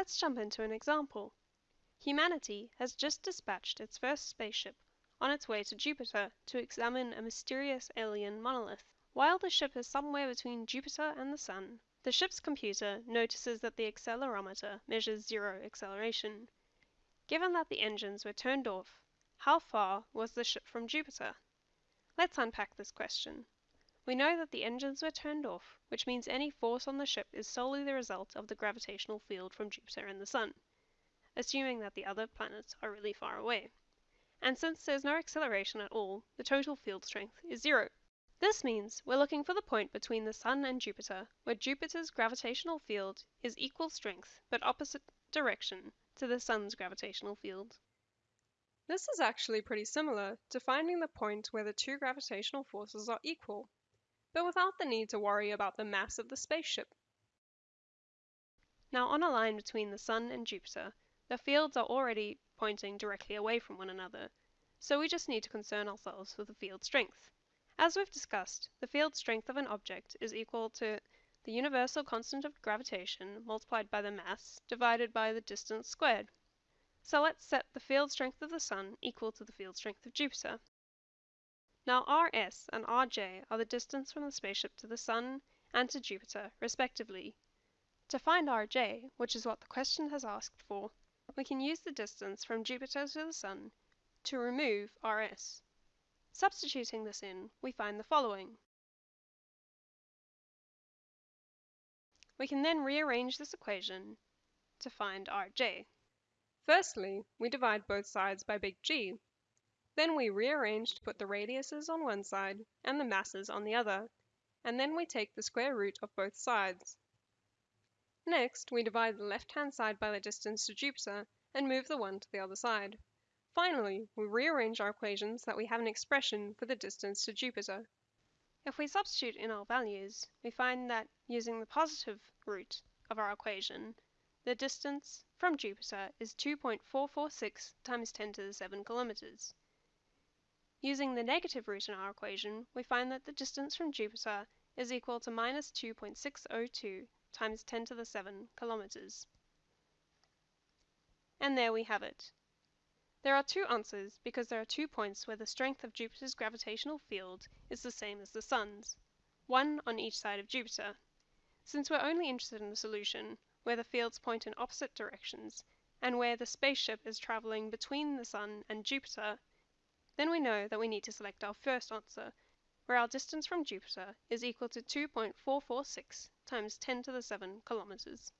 Let's jump into an example. Humanity has just dispatched its first spaceship on its way to Jupiter to examine a mysterious alien monolith. While the ship is somewhere between Jupiter and the Sun, the ship's computer notices that the accelerometer measures zero acceleration. Given that the engines were turned off, how far was the ship from Jupiter? Let's unpack this question. We know that the engines were turned off, which means any force on the ship is solely the result of the gravitational field from Jupiter and the Sun, assuming that the other planets are really far away. And since there's no acceleration at all, the total field strength is zero. This means we're looking for the point between the Sun and Jupiter, where Jupiter's gravitational field is equal strength but opposite direction to the Sun's gravitational field. This is actually pretty similar to finding the point where the two gravitational forces are equal, but without the need to worry about the mass of the spaceship. Now on a line between the Sun and Jupiter, the fields are already pointing directly away from one another, so we just need to concern ourselves with the field strength. As we've discussed, the field strength of an object is equal to the universal constant of gravitation multiplied by the mass divided by the distance squared. So let's set the field strength of the Sun equal to the field strength of Jupiter. Now Rs and Rj are the distance from the spaceship to the Sun and to Jupiter, respectively. To find Rj, which is what the question has asked for, we can use the distance from Jupiter to the Sun to remove Rs. Substituting this in, we find the following. We can then rearrange this equation to find Rj. Firstly, we divide both sides by big G. Then we rearrange to put the radiuses on one side and the masses on the other, and then we take the square root of both sides. Next, we divide the left-hand side by the distance to Jupiter and move the one to the other side. Finally, we rearrange our equations so that we have an expression for the distance to Jupiter. If we substitute in our values, we find that using the positive root of our equation, the distance from Jupiter is 2.446 times 10 to the 7 kilometers. Using the negative root in our equation, we find that the distance from Jupiter is equal to minus 2.602 times 10 to the 7 kilometers. And there we have it. There are two answers because there are two points where the strength of Jupiter's gravitational field is the same as the Sun's, one on each side of Jupiter. Since we're only interested in the solution where the fields point in opposite directions and where the spaceship is traveling between the Sun and Jupiter, then we know that we need to select our first answer, where our distance from Jupiter is equal to 2.446 times 10 to the 7 kilometers.